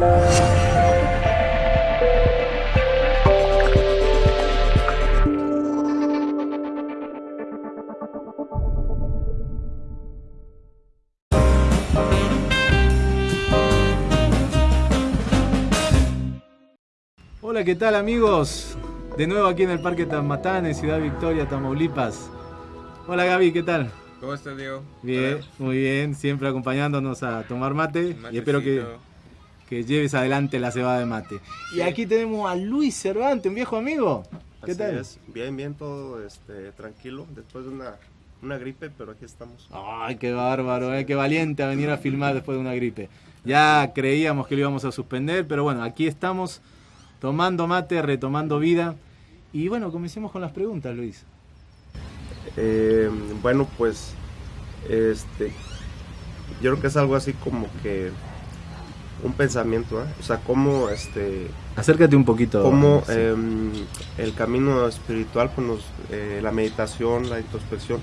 Hola, ¿qué tal amigos? De nuevo aquí en el Parque Tamatán, en Ciudad Victoria, Tamaulipas. Hola Gaby, ¿qué tal? ¿Cómo estás, Diego? Bien, muy bien, siempre acompañándonos a tomar mate y espero que, que, lleves adelante la cebada de mate. Y aquí tenemos a Luis Cervantes, un viejo amigo. ¿Qué tal? Bien, bien, todo este, tranquilo, después de una, una gripe, pero aquí estamos. Ay, qué bárbaro, eh, qué valiente a venir a filmar después de una gripe. Ya creíamos que lo íbamos a suspender, pero bueno, aquí estamos tomando mate, retomando vida. Y bueno, comencemos con las preguntas, Luis. Eh, bueno, pues, este, yo creo que es algo así como que un pensamiento, ¿eh? o sea, cómo, este, acércate un poquito, cómo em, el camino espiritual, pues nos, eh, la meditación, la introspección,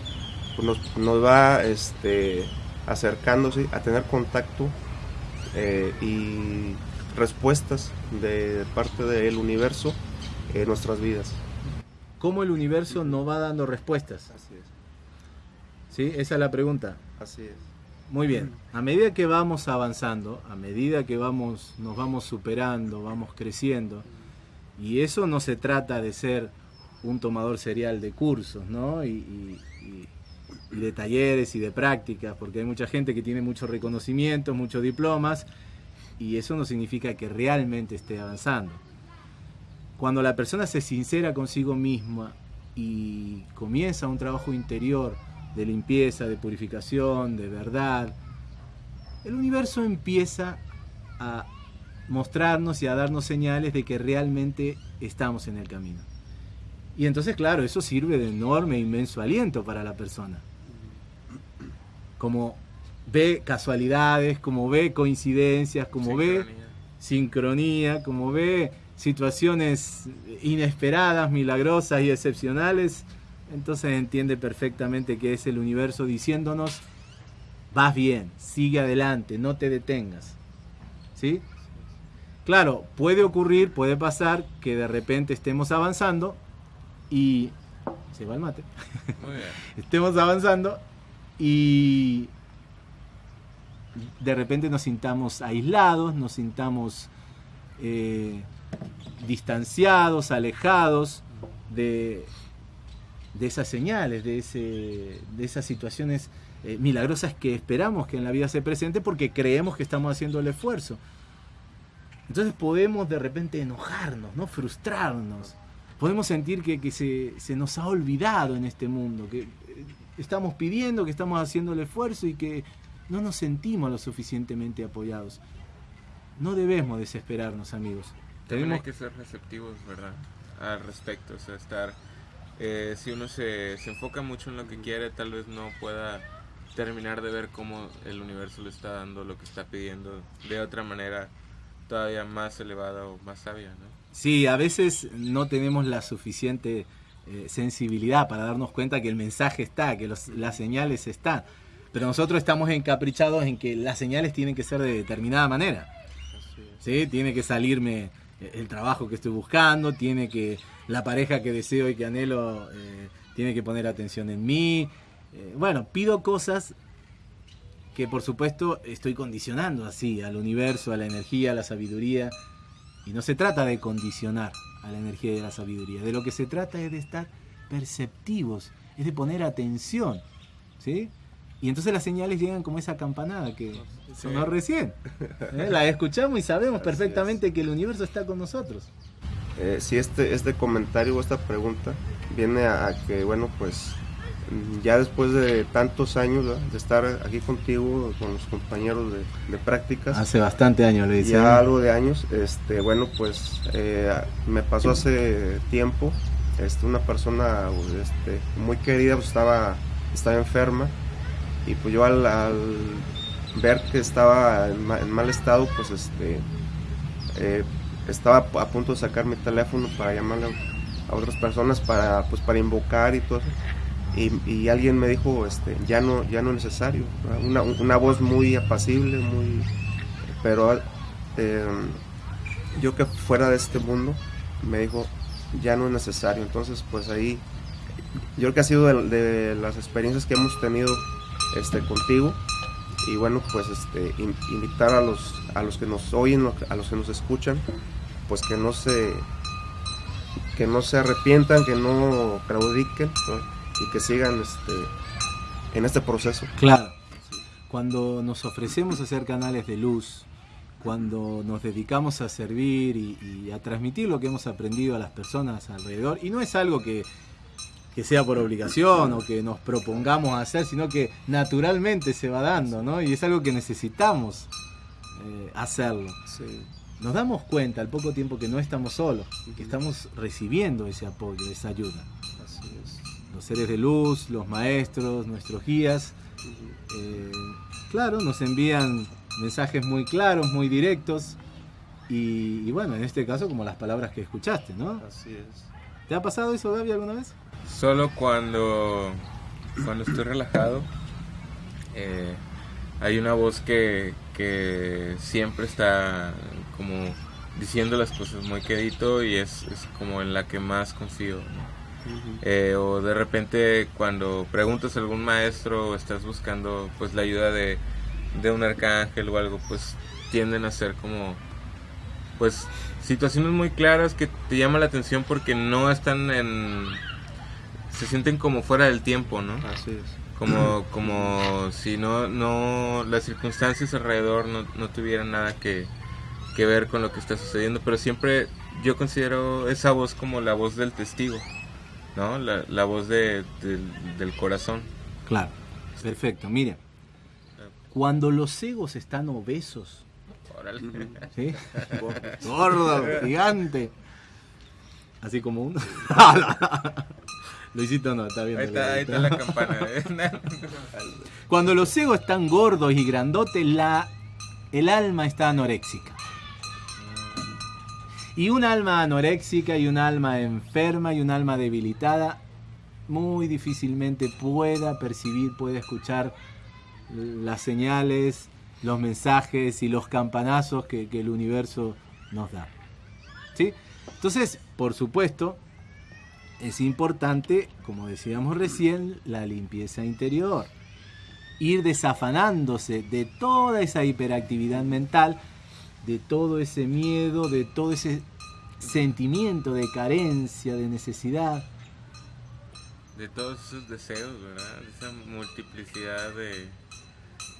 pues nos, nos, va, este, acercándose a tener contacto y respuestas de parte del universo en nuestras vidas cómo el universo no va dando respuestas. Así es. ¿Sí? Esa es la pregunta. Así es. Muy bien. A medida que vamos avanzando, a medida que vamos, nos vamos superando, vamos creciendo, y eso no se trata de ser un tomador serial de cursos, ¿no? Y, y de talleres y de prácticas, porque hay mucha gente que tiene muchos reconocimientos, muchos diplomas, y eso no significa que realmente esté avanzando. Cuando la persona se sincera consigo misma y comienza un trabajo interior de limpieza, de purificación, de verdad, el universo empieza a mostrarnos y a darnos señales de que realmente estamos en el camino. Y entonces, claro, eso sirve de enorme, inmenso aliento para la persona. Como ve casualidades, como ve coincidencias, como ve sincronía, como ve situaciones inesperadas, milagrosas y excepcionales, entonces entiende perfectamente que es el universo diciéndonos, vas bien, sigue adelante, no te detengas. ¿Sí? Claro, puede ocurrir, puede pasar que de repente estemos avanzando y... Se va el mate. estemos avanzando y de repente nos sintamos aislados, nos sintamos eh, distanciados, alejados de, de esas señales, de, ese, de esas situaciones eh, milagrosas que esperamos que en la vida se presente porque creemos que estamos haciendo el esfuerzo. Entonces podemos de repente enojarnos, ¿no? frustrarnos. Podemos sentir que, que se, se, nos ha olvidado en este mundo, que eh, estamos pidiendo, que estamos haciendo el esfuerzo y que no nos sentimos lo suficientemente apoyados. No debemos desesperarnos, amigos. Tenemos que ser receptivos, ¿verdad? Al respecto, o sea, estar... Eh, si uno se, se enfoca mucho en lo que quiere, tal vez no pueda terminar de ver cómo el universo le está dando lo que está pidiendo de otra manera todavía más elevada o más sabia, ¿no? Sí, a veces no tenemos la suficiente eh, sensibilidad para darnos cuenta que el mensaje está, que los, las señales están, pero nosotros estamos encaprichados en que las señales tienen que ser de determinada manera. ¿Sí? Tiene que salirme el trabajo que estoy buscando, tiene que la pareja que deseo y que anhelo eh, tiene que poner atención en mí. Eh, bueno, pido cosas que por supuesto estoy condicionando así al universo, a la energía, a la sabiduría. Y no se trata de condicionar a la energía y a la sabiduría. De lo que se trata es de estar perceptivos, es de poner atención. ¿Sí? Y entonces las señales llegan como esa campanada que sonó recién. ¿eh? La escuchamos y sabemos perfectamente que el universo está con nosotros. Eh, si este, este comentario o esta pregunta viene a, que, bueno, pues ya después de tantos años de estar aquí contigo, con los compañeros de, prácticas. Hace bastante años, le decía. Ya algo de años, este, bueno, pues eh, me pasó hace tiempo, este, una persona este, muy querida pues, estaba, estaba enferma y pues yo al, ver que estaba en, mal estado, pues este, eh, estaba a punto de sacar mi teléfono para llamarle a otras personas para, pues, para invocar y todo Y, alguien me dijo, este, ya no, ya no es necesario. Una, una, voz muy apacible, muy, pero eh, yo que fuera de este mundo, me dijo, ya no es necesario. Entonces, pues ahí, yo creo que ha sido de, las experiencias que hemos tenido este, contigo. Y bueno, pues este, invitar a los, a los que nos oyen, a los que nos escuchan, pues que no se, que no se arrepientan, que no claudiquen y que sigan este, en este proceso. Claro. Cuando nos ofrecemos a ser canales de luz, cuando nos dedicamos a servir y, a transmitir lo que hemos aprendido a las personas alrededor. Y no es algo que, sea por obligación o que nos propongamos hacer, sino que naturalmente se va dando, ¿no? Y es algo que necesitamos eh, hacerlo. Nos damos cuenta al poco tiempo que no estamos solos, que estamos recibiendo ese apoyo, esa ayuda. Los seres de luz, los maestros, nuestros guías, eh, claro, nos envían mensajes muy claros, muy directos. Y, bueno, en este caso como las palabras que escuchaste, ¿no? Así es. ¿Te ha pasado eso, Gaby, alguna vez? Solo cuando, cuando estoy relajado. Eh, hay una voz que, que siempre está como diciendo las cosas muy quedito y es, es como en la que más confío. Eh, o de repente cuando preguntas a algún maestro o estás buscando pues la ayuda de, de un arcángel o algo, pues tienden a ser como, pues, situaciones muy claras que te llaman la atención porque no están en... se sienten como fuera del tiempo, ¿no? Así es. Como, como si no, no, las circunstancias alrededor no, no tuvieran nada que, que ver con lo que está sucediendo, pero siempre yo considero esa voz como la voz del testigo, ¿no? La, la voz de, del corazón. Claro, perfecto. Mira, cuando los egos están obesos, ¿sí? gordo, gigante, así como uno. Luisito no, está bien. Ahí está, ahí está la campana. ¿eh? Cuando los egos están gordos y grandotes, la, el alma está anoréxica. Y un alma anoréxica y un alma enferma y un alma debilitada muy difícilmente pueda percibir, pueda escuchar las señales, los mensajes y los campanazos que, el universo nos da. ¿Sí? Entonces, por supuesto, es importante, como decíamos recién, la limpieza interior. Ir desafanándose de toda esa hiperactividad mental, de todo ese miedo, de todo ese sentimiento de carencia, de necesidad. De todos esos deseos, ¿verdad? Esa multiplicidad de,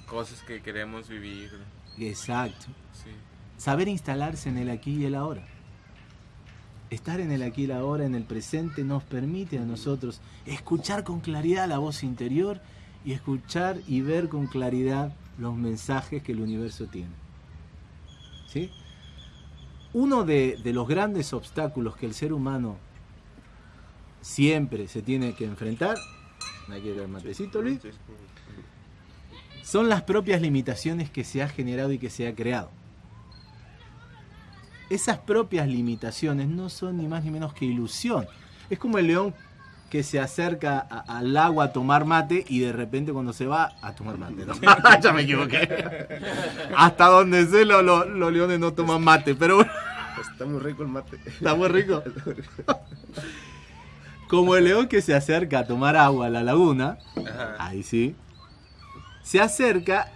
cosas que queremos vivir. Exacto. Saber instalarse en el aquí y el ahora. Estar en el aquí y el ahora, en el presente, nos permite a nosotros escuchar con claridad la voz interior y escuchar y ver con claridad los mensajes que el universo tiene. ¿Sí? Uno de, de los grandes obstáculos que el ser humano siempre se tiene que enfrentar, aquí el matecito, Luis, son las propias limitaciones que se ha generado y que se ha creado. Esas propias limitaciones no son ni más ni menos que ilusión. Es como el león que se acerca al agua a tomar mate y de repente cuando se va a tomar mate. ya me equivoqué. Hasta donde sé los, los, leones no toman mate, pero bueno. Está muy rico el mate. Está muy rico. Como el león que se acerca a tomar agua a la laguna, ahí sí, se acerca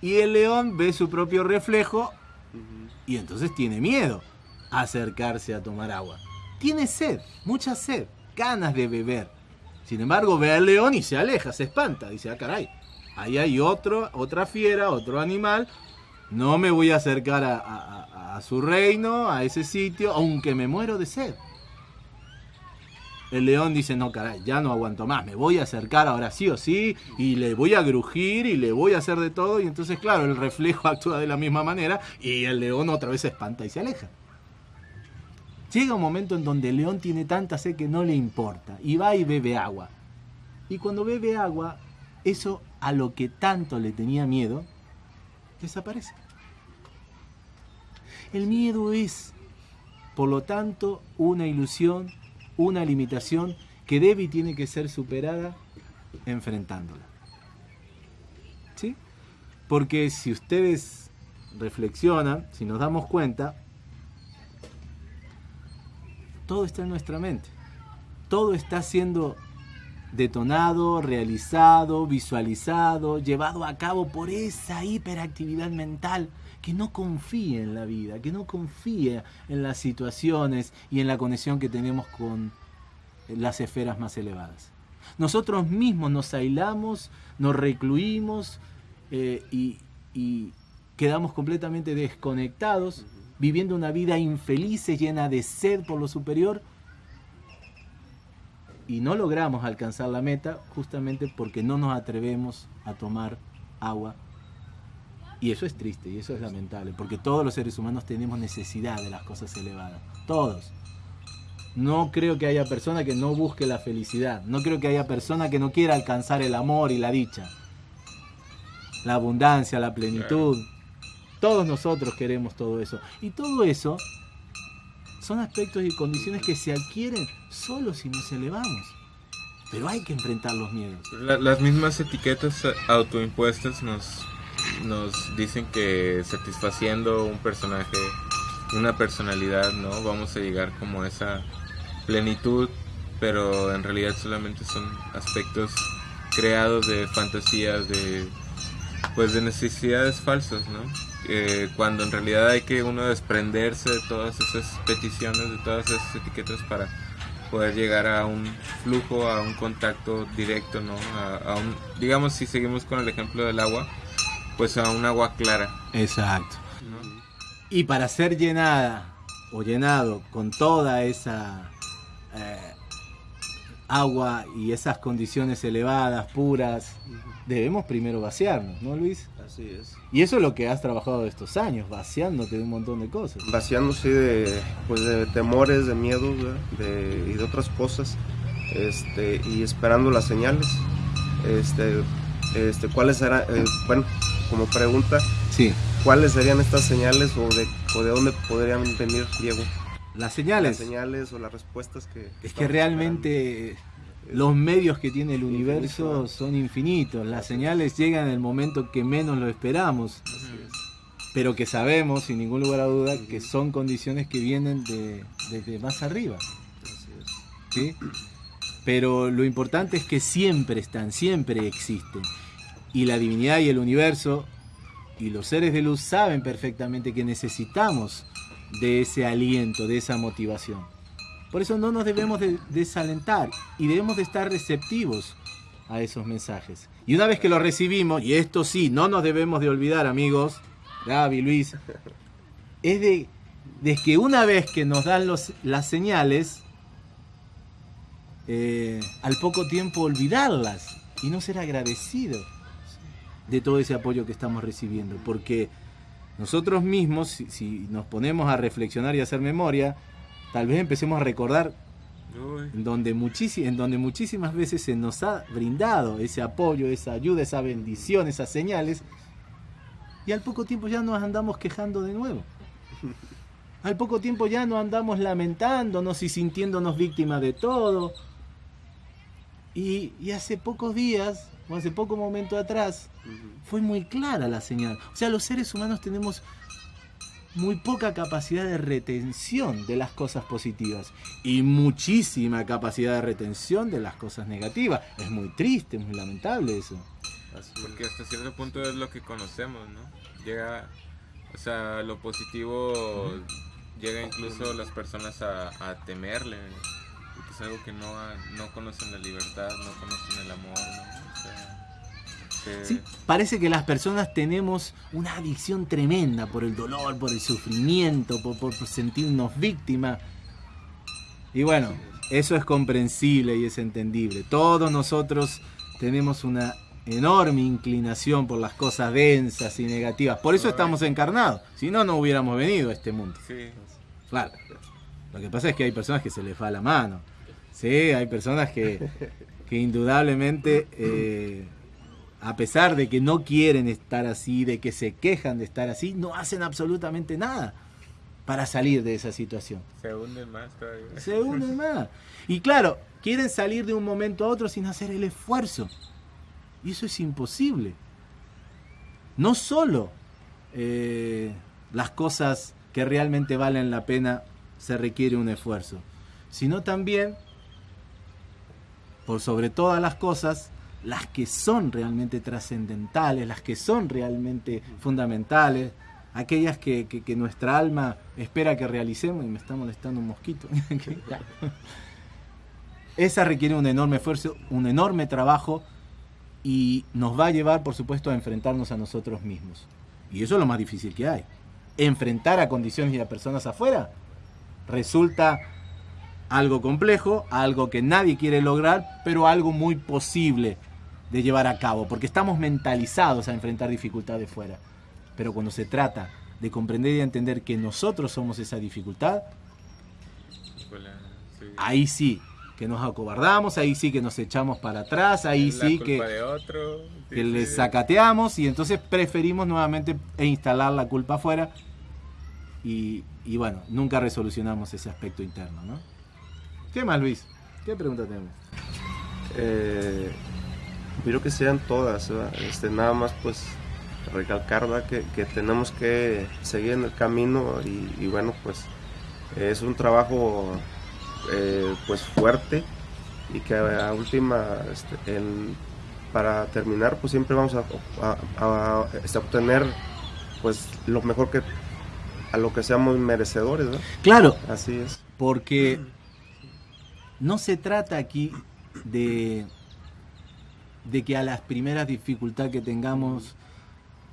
y el león ve su propio reflejo y entonces tiene miedo a acercarse a tomar agua. Tiene sed, mucha sed, ganas de beber. Sin embargo, ve al león y se aleja, se espanta. Dice, ah, caray, ahí hay otro, otra fiera, otro animal. No me voy a acercar a su reino, a ese sitio, aunque me muero de sed el león dice, no, caray, ya no aguanto más, me voy a acercar ahora sí o sí, y le voy a grujir y le voy a hacer de todo, y entonces, claro, el reflejo actúa de la misma manera y el león otra vez se espanta y se aleja. Llega un momento en donde el león tiene tanta sed que no le importa, y va y bebe agua. Y cuando bebe agua, eso a lo que tanto le tenía miedo, desaparece. El miedo es, por lo tanto, una ilusión una limitación que debe y tiene que ser superada enfrentándola. ¿Sí? Porque si ustedes reflexionan, si nos damos cuenta, todo está en nuestra mente. Todo está siendo detonado, realizado, visualizado, llevado a cabo por esa hiperactividad mental que no confía en la vida, que no confía en las situaciones y en la conexión que tenemos con las esferas más elevadas. Nosotros mismos nos aislamos, nos recluimos eh, y, y quedamos completamente desconectados, viviendo una vida infeliz, llena de sed por lo superior, y no logramos alcanzar la meta justamente porque no nos atrevemos a tomar agua. Y eso es triste y eso es lamentable, porque todos los seres humanos tenemos necesidad de las cosas elevadas, todos. No creo que haya persona que no busque la felicidad, no creo que haya persona que no quiera alcanzar el amor y la dicha, la abundancia, la plenitud. Todos nosotros queremos todo eso. Y todo eso son aspectos y condiciones que se adquieren solo si nos elevamos. Pero hay que enfrentar los miedos. las mismas etiquetas autoimpuestas nos, nos dicen que satisfaciendo un personaje, una personalidad, ¿no? Vamos a llegar como a esa plenitud, pero en realidad solamente son aspectos creados de fantasías, de pues de necesidades falsas, ¿no? Eh, cuando en realidad hay que uno desprenderse de todas esas peticiones, de todas esas etiquetas para poder llegar a un flujo, a un contacto directo, ¿no? A, un, digamos, si seguimos con el ejemplo del agua, pues a un agua clara. Exacto. Y para ser llenada o llenado con toda esa eh, agua y esas condiciones elevadas, puras, debemos primero vaciarnos, ¿no, Luis? Así es. Y eso es lo que has trabajado estos años, vaciándote de un montón de cosas. Vaciándose de, pues, de temores, de miedos de, y de otras cosas, este, y esperando las señales. Este, este, ¿Cuáles serán, eh, bueno, como pregunta, sí. ¿cuáles serían estas señales o de, o de dónde podrían venir, Diego? Las señales. Las señales o las respuestas que... Es que realmente los medios que tiene el universo son infinitos. Las señales llegan en el momento que menos lo esperamos. Pero que sabemos, sin ningún lugar a duda, que son condiciones que vienen de, desde más arriba. ¿Sí? Pero lo importante es que siempre están, siempre existen. Y la divinidad y el universo y los seres de luz saben perfectamente que necesitamos de ese aliento, de esa motivación. Por eso no nos debemos de desalentar y debemos de estar receptivos a esos mensajes. Y una vez que los recibimos, y esto sí, no nos debemos de olvidar amigos, Gaby, Luis, es de, que una vez que nos dan los, las señales, eh, al poco tiempo olvidarlas y no ser agradecidos de todo ese apoyo que estamos recibiendo. Porque nosotros mismos, si nos ponemos a reflexionar y a hacer memoria, tal vez empecemos a recordar en donde, en donde muchísimas veces se nos ha brindado ese apoyo, esa ayuda, esa bendición, esas señales, y al poco tiempo ya nos andamos quejando de nuevo. Al poco tiempo ya nos andamos lamentándonos y sintiéndonos víctimas de todo. Y, y hace pocos días, hace poco momento atrás, fue muy clara la señal. O sea, los seres humanos tenemos muy poca capacidad de retención de las cosas positivas y muchísima capacidad de retención de las cosas negativas. Es muy triste, muy lamentable eso. Porque hasta cierto punto es lo que conocemos, ¿no? Llega, o sea, lo positivo llega incluso las personas a, temerle, es algo que no, no conocen la libertad, no conocen el amor, ¿no? O sea, Sí, parece que las personas tenemos una adicción tremenda por el dolor, por el sufrimiento, por, sentirnos víctimas. Y bueno, eso es comprensible y es entendible. Todos nosotros tenemos una enorme inclinación por las cosas densas y negativas. Por eso estamos encarnados. Si no, no hubiéramos venido a este mundo. Claro. Lo que pasa es que hay personas que se les va la mano. Sí, hay personas que, que indudablemente eh, a pesar de que no quieren estar así, de que se quejan de estar así, no hacen absolutamente nada para salir de esa situación. Se hunden más todavía. Se hunden más. Y claro, quieren salir de un momento a otro sin hacer el esfuerzo. Y eso es imposible. No solo eh, las cosas que realmente valen la pena se requiere un esfuerzo, sino también, por sobre todas las cosas, las que son realmente trascendentales, las que son realmente fundamentales, aquellas que, que, nuestra alma espera que realicemos, y me está molestando un mosquito. Esa requiere un enorme esfuerzo, un enorme trabajo y nos va a llevar, por supuesto, a enfrentarnos a nosotros mismos. Y eso es lo más difícil que hay. Enfrentar a condiciones y a personas afuera resulta algo complejo, algo que nadie quiere lograr, pero algo muy posible de llevar a cabo, porque estamos mentalizados a enfrentar dificultades fuera. Pero cuando se trata de comprender y entender que nosotros somos esa dificultad, ahí sí que nos acobardamos, ahí sí que nos echamos para atrás, ahí sí que, que le sacateamos y entonces preferimos nuevamente e instalar la culpa afuera y, y bueno, nunca resolucionamos ese aspecto interno, ¿no? ¿Qué más, Luis? ¿Qué pregunta tenemos? Eh, creo que sean todas, este, nada más pues recalcar que, que, tenemos que seguir en el camino y, bueno, pues es un trabajo eh, pues fuerte y que a última, este, para terminar, pues siempre vamos a, a, este, obtener pues lo mejor que a lo que seamos merecedores, ¿no? Claro. Así es. Porque no se trata aquí de, de que a las primeras dificultades que tengamos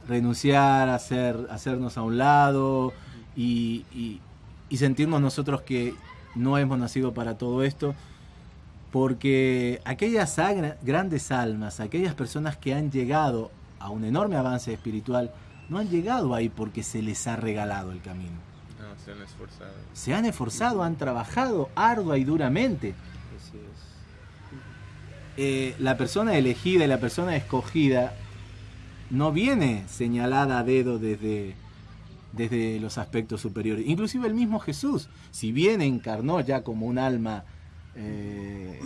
renunciar, hacer, hacernos a un lado y, y, sentirnos nosotros que no hemos nacido para todo esto, porque aquellas grandes almas, aquellas personas que han llegado a un enorme avance espiritual, no han llegado ahí porque se les ha regalado el camino. Se han esforzado. Se han esforzado, han trabajado ardua y duramente. Eh, la persona elegida y la persona escogida no viene señalada a dedo desde, desde los aspectos superiores. Inclusive el mismo Jesús, si bien encarnó ya como un alma eh,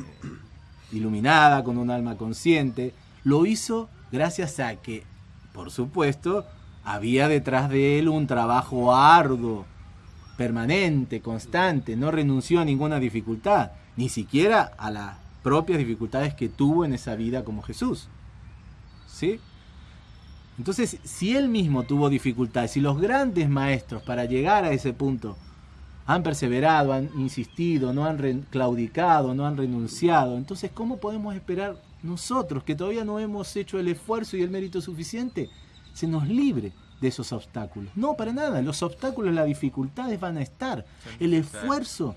iluminada, con un alma consciente, lo hizo gracias a que, por supuesto, había detrás de él un trabajo arduo, permanente, constante, no renunció a ninguna dificultad, ni siquiera a las propias dificultades que tuvo en esa vida como Jesús. ¿Sí? Entonces, si él mismo tuvo dificultades, si los grandes maestros para llegar a ese punto han perseverado, han insistido, no han claudicado, no han renunciado, entonces, ¿cómo podemos esperar nosotros, que todavía no hemos hecho el esfuerzo y el mérito suficiente, se nos libre de esos obstáculos? No, para nada. Los obstáculos, las dificultades van a estar. El esfuerzo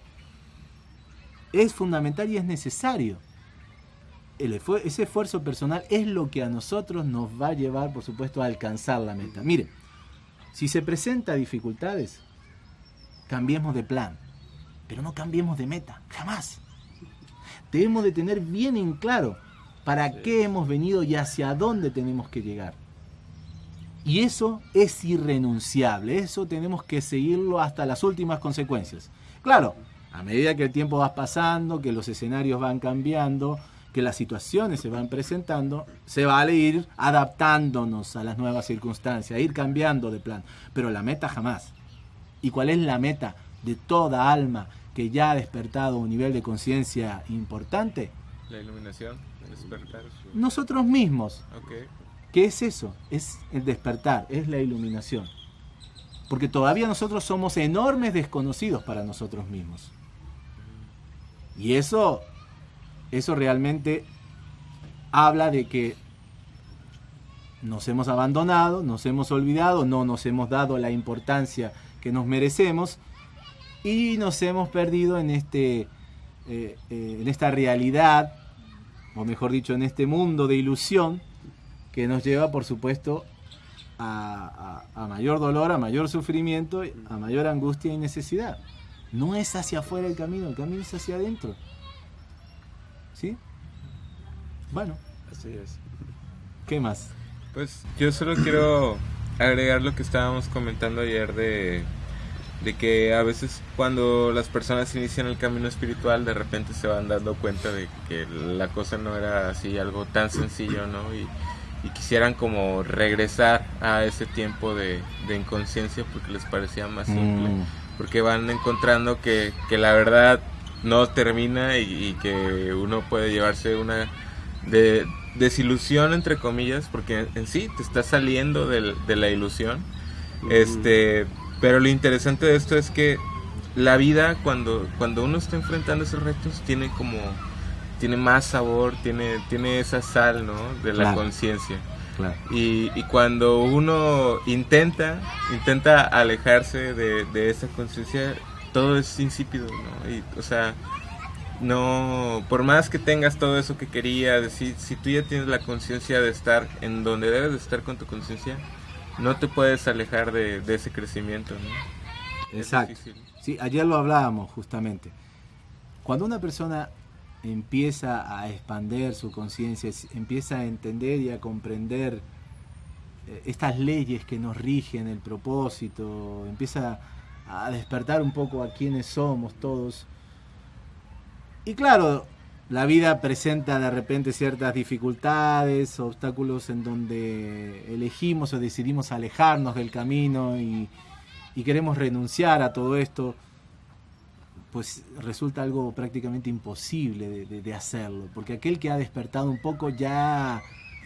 es fundamental y es necesario ese esfuerzo personal es lo que a nosotros nos va a llevar, por supuesto, a alcanzar la meta. Mire, si se presenta dificultades, cambiemos de plan, pero no cambiemos de meta, jamás. Debemos de tener bien en claro para qué hemos venido y hacia dónde tenemos que llegar. Y eso es irrenunciable, eso tenemos que seguirlo hasta las últimas consecuencias. Claro, a medida que el tiempo va pasando, que los escenarios van cambiando, que las situaciones se van presentando, se vale ir adaptándonos a las nuevas circunstancias, ir cambiando de plan, pero la meta jamás. ¿Y cuál es la meta de toda alma que ya ha despertado un nivel de conciencia importante? La iluminación, despertar. Nosotros mismos. ¿Qué es eso? Es el despertar, es la iluminación. Porque todavía nosotros somos enormes desconocidos para nosotros mismos. Y eso eso realmente habla de que nos hemos abandonado, nos hemos olvidado, no nos hemos dado la importancia que nos merecemos y nos hemos perdido en, este, eh, eh, en esta realidad, o mejor dicho, en este mundo de ilusión que nos lleva, por supuesto, a, a mayor dolor, a mayor sufrimiento, a mayor angustia y necesidad. No es hacia afuera el camino, el camino es hacia adentro. ¿Sí? Bueno. Así es. ¿Qué más? Pues yo solo quiero agregar lo que estábamos comentando ayer de, de que a veces cuando las personas inician el camino espiritual de repente se van dando cuenta de que la cosa no era así algo tan sencillo, ¿no? Y, y quisieran como regresar a ese tiempo de, de inconsciencia porque les parecía más simple. Mm. Porque van encontrando que, que la verdad no termina y, y que uno puede llevarse una de, desilusión entre comillas porque en sí te está saliendo de la ilusión este pero lo interesante de esto es que la vida cuando cuando uno está enfrentando esos retos tiene como tiene más sabor tiene tiene esa sal no de la Claro. conciencia Claro. y, y cuando uno intenta intenta alejarse de, de esa conciencia todo es insípido no y, o sea no, por más que tengas todo eso que querías, si, si tú ya tienes la conciencia de estar en donde debes de estar con tu conciencia, no te puedes alejar de, de ese crecimiento, Exacto. Sí, ayer lo hablábamos justamente. Cuando una persona empieza a expander su conciencia, empieza a entender y a comprender eh, estas leyes que nos rigen el propósito, empieza a despertar un poco a quienes somos todos. Y claro, la vida presenta de repente ciertas dificultades, obstáculos en donde elegimos o decidimos alejarnos del camino y, y queremos renunciar a todo esto, pues resulta algo prácticamente imposible de, hacerlo, porque aquel que ha despertado un poco ya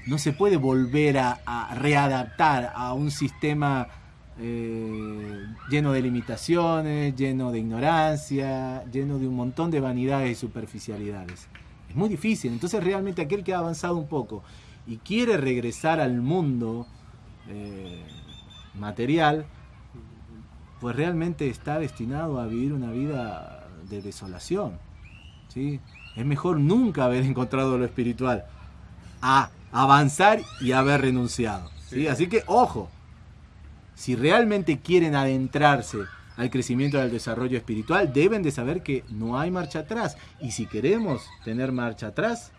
no se puede volver a, a readaptar a un sistema eh, lleno de limitaciones, lleno de ignorancia, lleno de un montón de vanidades y superficialidades. Es muy difícil, entonces realmente aquel que ha avanzado un poco y quiere regresar al mundo eh, material, pues realmente está destinado a vivir una vida de desolación. ¿sí? Es mejor nunca haber encontrado lo espiritual a avanzar y haber renunciado. ¿sí? Sí. Así que, ojo, si realmente quieren adentrarse al crecimiento y al desarrollo espiritual, deben de saber que no hay marcha atrás. Y si queremos tener marcha atrás,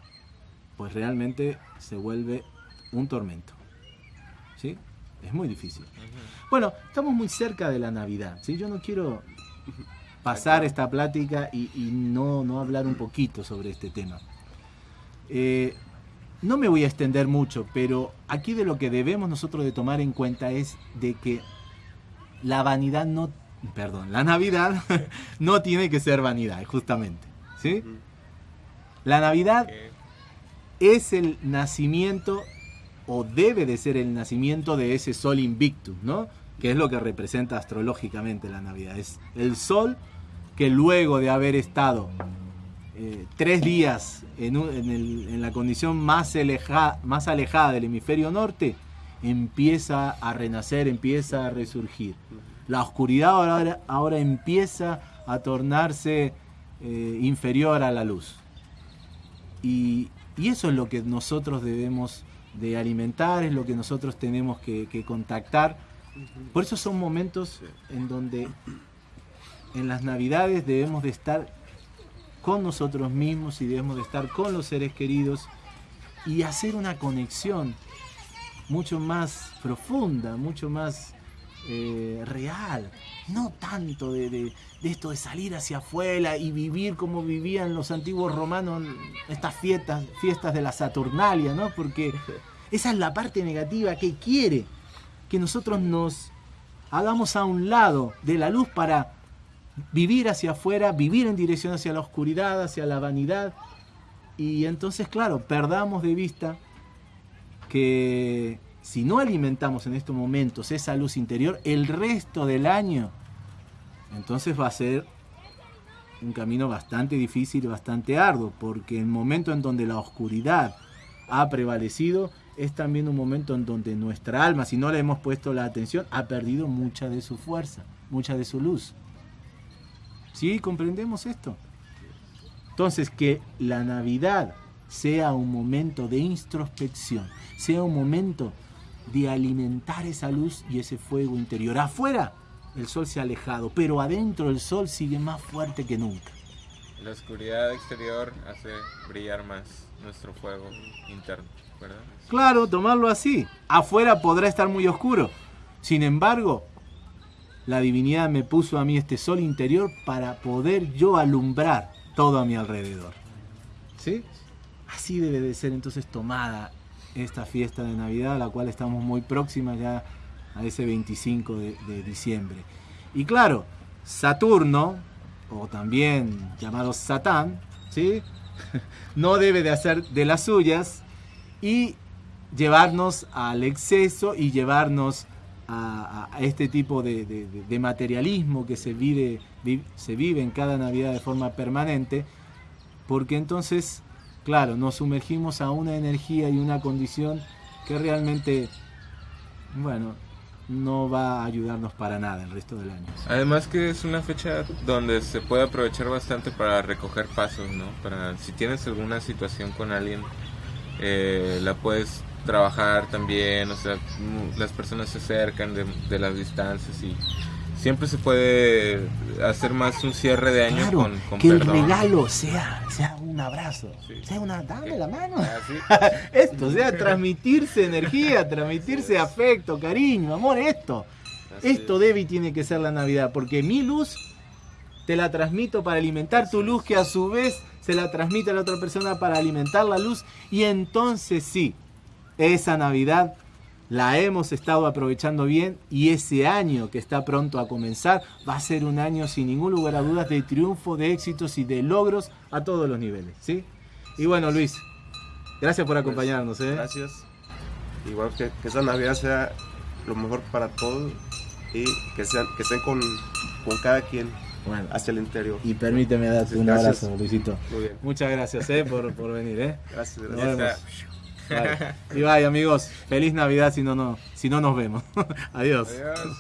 pues realmente se vuelve un tormento. Es muy difícil. Bueno, estamos muy cerca de la Navidad, ¿sí? Yo no quiero pasar esta plática y, y no, no hablar un poquito sobre este tema. Eh, no me voy a extender mucho, pero aquí de lo que debemos nosotros de tomar en cuenta es de que la vanidad no, perdón, la Navidad no tiene que ser vanidad, justamente, ¿sí? La Navidad es el nacimiento o debe de ser el nacimiento de ese sol invictus, ¿no? Que es lo que representa astrológicamente la Navidad. Es el sol que luego de haber estado eh, tres días en, la condición más, más alejada del hemisferio norte, empieza a renacer, empieza a resurgir. La oscuridad ahora, ahora empieza a tornarse eh, inferior a la luz. Y, y eso es lo que nosotros debemos de alimentar, es lo que nosotros tenemos que, que contactar. Por eso son momentos en donde en las navidades debemos de estar con nosotros mismos y debemos de estar con los seres queridos y hacer una conexión mucho más profunda, mucho más eh, real. No tanto de, de- de esto de salir hacia afuera y vivir como vivían los antiguos romanos estas fiestas, fiestas de la Saturnalia, ¿no? Porque esa es la parte negativa que quiere que nosotros nos hagamos a un lado de la luz para vivir hacia afuera, vivir en dirección hacia la oscuridad, hacia la vanidad. Y entonces, claro, perdamos de vista que si no alimentamos en estos momentos esa luz interior, el resto del año, entonces va a ser un camino bastante difícil bastante arduo, porque el momento en donde la oscuridad ha prevalecido es también un momento en donde nuestra alma, si no le hemos puesto la atención, ha perdido mucha de su fuerza, mucha de su luz. ¿Sí? ¿Comprendemos esto? Entonces, que la Navidad sea un momento de introspección, sea un momento de alimentar esa luz y ese fuego interior. Afuera el sol se ha alejado, pero adentro el sol sigue más fuerte que nunca. La oscuridad exterior hace brillar más nuestro fuego interno, ¿verdad? Claro, tomarlo así. Afuera podrá estar muy oscuro. Sin embargo, la divinidad me puso a mí este sol interior para poder yo alumbrar todo a mi alrededor. ¿Sí? Así debe de ser entonces tomada esta fiesta de Navidad, a la cual estamos muy próximas ya a ese 25 de, diciembre. Y claro, Saturno, o también llamado Satán, ¿sí? no debe de hacer de las suyas y llevarnos al exceso y llevarnos a, este tipo de, materialismo que se vive, vi- se vive en cada Navidad de forma permanente, porque entonces, claro, nos sumergimos a una energía y una condición que realmente, bueno, no va a ayudarnos para nada el resto del año. Además que es una fecha donde se puede aprovechar bastante para recoger pasos, ¿no? Para si tienes alguna situación con alguien, eh, la puedes trabajar también, o sea, las personas se acercan de, de las distancias y siempre se puede hacer más un cierre de año Claro, con, con que el regalo sea, sea un abrazo, Sí. sea una, dame la mano. Así. Esto, o sea, transmitirse energía, transmitirse afecto, cariño, amor, esto. Así Esto es. debe y tiene que ser la Navidad, porque mi luz te la transmito para alimentar tu luz, que a su vez se la transmite a la otra persona para alimentar la luz, y entonces sí, esa Navidad la hemos estado aprovechando bien y ese año que está pronto a comenzar va a ser un año sin ningún lugar a dudas de triunfo, de éxitos y de logros a todos los niveles, ¿sí? Y bueno, Luis, gracias por acompañarnos, ¿eh? Gracias. Igual que, que esa Navidad sea lo mejor para todos y que, sean, que estén con, con cada quien Bueno, hacia el interior. y permíteme darte un Gracias. abrazo, Luisito. Muy bien. Muchas gracias eh, por, por venir. ¿eh? Gracias. Gracias. Y bye amigos, feliz Navidad si no, no, si no nos vemos. Adiós. Adiós.